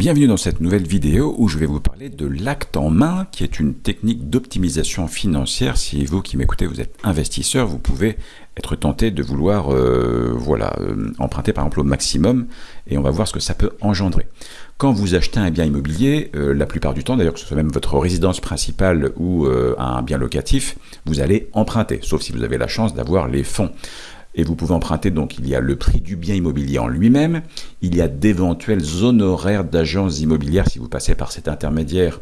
Bienvenue dans cette nouvelle vidéo où je vais vous parler de l'acte en main qui est une technique d'optimisation financière. Si vous qui m'écoutez vous êtes investisseur, vous pouvez être tenté de vouloir euh, voilà, euh, emprunter par exemple au maximum et on va voir ce que ça peut engendrer. Quand vous achetez un bien immobilier, euh, la plupart du temps d'ailleurs que ce soit même votre résidence principale ou un bien locatif, vous allez emprunter, sauf si vous avez la chance d'avoir les fonds et vous pouvez emprunter, donc il y a le prix du bien immobilier en lui-même, il y a d'éventuels honoraires d'agences immobilières si vous passez par cet intermédiaire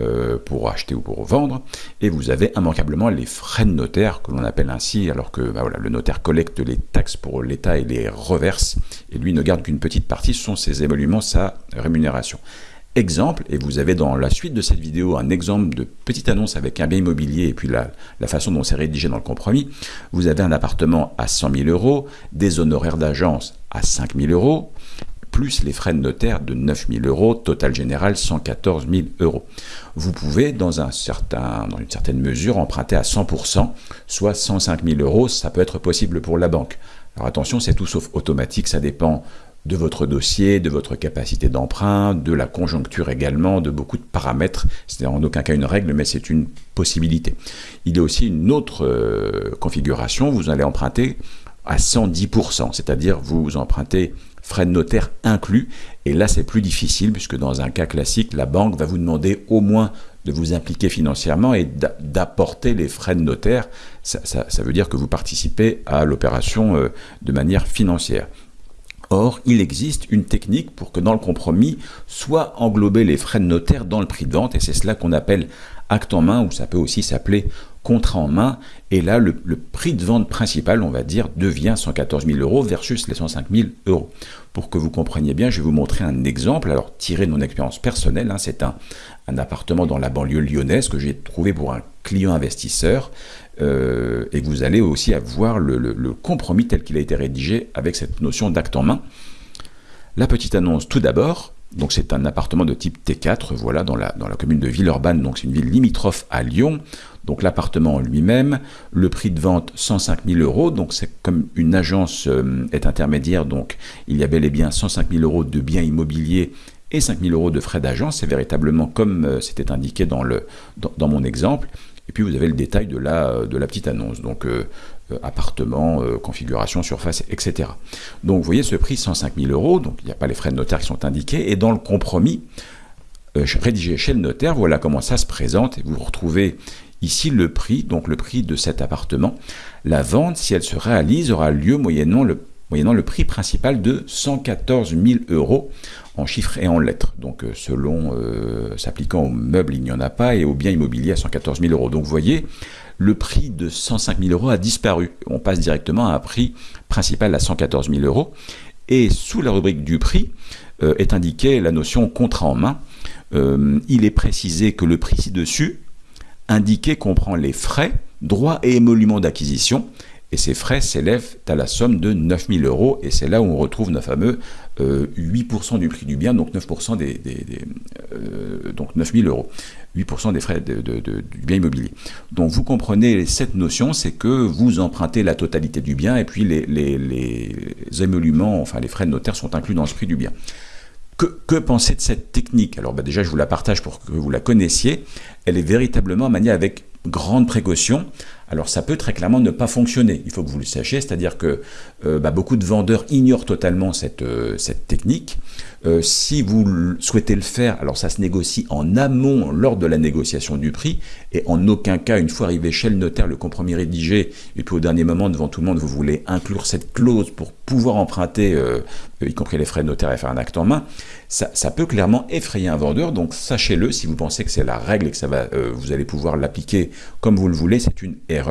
euh, pour acheter ou pour vendre, et vous avez immanquablement les frais de notaire, que l'on appelle ainsi, alors que bah le notaire collecte les taxes pour l'État et les reverse, et lui ne garde qu'une petite partie, ce sont ses émoluments, sa rémunération exemple, et vous avez dans la suite de cette vidéo un exemple de petite annonce avec un bien immobilier et puis la, façon dont c'est rédigé dans le compromis, vous avez un appartement à 100 000 euros, des honoraires d'agence à 5 000 euros, plus les frais de notaire de 9 000 euros, total général 114 000 euros. Vous pouvez, dans, un certain, dans une certaine mesure, emprunter à 100%, soit 105 000 euros, ça peut être possible pour la banque. Alors attention, c'est tout sauf automatique, ça dépend de votre dossier, de votre capacité d'emprunt, de la conjoncture également, de beaucoup de paramètres. C'est en aucun cas une règle, mais c'est une possibilité. Il y a aussi une autre euh, configuration, vous allez emprunter à 110%, c'est-à-dire vous empruntez frais de notaire inclus, et là c'est plus difficile, puisque dans un cas classique, la banque va vous demander au moins de vous impliquer financièrement et d'apporter les frais de notaire. Ça, veut dire que vous participez à l'opération euh, de manière financière. Or, il existe une technique pour que dans le compromis soient englobés les frais de notaire dans le prix de vente, et c'est cela qu'on appelle acte en main, ou ça peut aussi s'appeler contrat en main, et là, le, prix de vente principal, on va dire, devient 114 000 euros versus les 105 000 euros. Pour que vous compreniez bien, je vais vous montrer un exemple, alors tiré de mon expérience personnelle, hein, c'est un, un appartement dans la banlieue lyonnaise que j'ai trouvé pour un client investisseur, euh, et vous allez aussi avoir le, compromis tel qu'il a été rédigé avec cette notion d'acte en main. La petite annonce tout d'abord, donc c'est un appartement de type T4, voilà, dans la, commune de Villeurbanne, donc c'est une ville limitrophe à Lyon. Donc l'appartement lui-même, le prix de vente 105 000 euros, donc c'est comme une agence euh, est intermédiaire, donc il y a bel et bien 105 000 euros de biens immobiliers et 5 000 euros de frais d'agence, c'est véritablement comme euh, c'était indiqué dans mon exemple. Et puis vous avez le détail de la, de la petite annonce, donc euh, euh, appartement, euh, configuration, surface, etc. Donc vous voyez ce prix 105 000 euros, donc il n'y a pas les frais de notaire qui sont indiqués, et dans le compromis rédigé chez le notaire, voilà comment ça se présente, et vous retrouvez ici le prix, donc le prix de cet appartement. La vente, si elle se réalise, aura lieu moyennant le moyennant le prix principal de 114 000 euros en chiffres et en lettres. Donc euh, selon, euh, s'appliquant aux meubles, il n'y en a pas, et aux biens immobiliers à 114 000 euros. Donc vous voyez, le prix de 105 000 euros a disparu. On passe directement à un prix principal à 114 000 euros. Et sous la rubrique du prix euh, est indiquée la notion contrat en main. il est précisé que le prix ci-dessus, indiqué comprend les frais, droits et émoluments d'acquisition, et ces frais s'élèvent à la somme de 9000 euros, et c'est là où on retrouve nos fameux 8% euh, du prix du bien, donc 9% des, euh, donc 9000 euros, 8% des frais de, du bien immobilier. Donc vous comprenez cette notion, c'est que vous empruntez la totalité du bien, et puis les, les, émoluments, enfin les frais de notaire sont inclus dans ce prix du bien. Que, que penser de cette technique? Alors bah, déjà, je vous la partage pour que vous la connaissiez. Elle est véritablement maniée avec grande précaution. Alors ça peut très clairement ne pas fonctionner, il faut que vous le sachiez, c'est-à-dire que euh, bah, beaucoup de vendeurs ignorent totalement cette, euh, technique. Euh, si vous souhaitez le faire, alors ça se négocie en amont lors de la négociation du prix, et en aucun cas, une fois arrivé chez le notaire, le compromis rédigé, et puis au dernier moment, devant tout le monde, vous voulez inclure cette clause pour pouvoir emprunter, y compris les frais de notaire et faire un acte en main, ça, ça peut clairement effrayer un vendeur, donc sachez-le, si vous pensez que c'est la règle et que ça va, vous allez pouvoir l'appliquer comme vous le voulez, c'est une erreur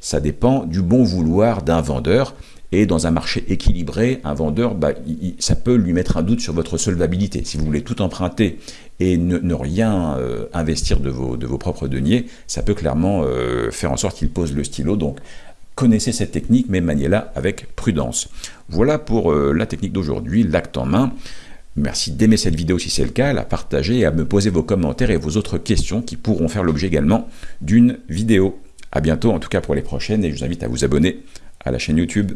ça dépend du bon vouloir d'un vendeur. Et dans un marché équilibré, un vendeur, bah, ça peut lui mettre un doute sur votre solvabilité. Si vous voulez tout emprunter et ne, rien euh, investir de vos, propres deniers, ça peut clairement euh, faire en sorte qu'il pose le stylo. Donc, connaissez cette technique, mais maniez-la avec prudence. Voilà pour euh, la technique d'aujourd'hui, l'acte en main. Merci d'aimer cette vidéo si c'est le cas, à la partager et à me poser vos commentaires et vos autres questions qui pourront faire l'objet également d'une vidéo. A bientôt, en tout cas pour les prochaines, et je vous invite à vous abonner à la chaîne YouTube.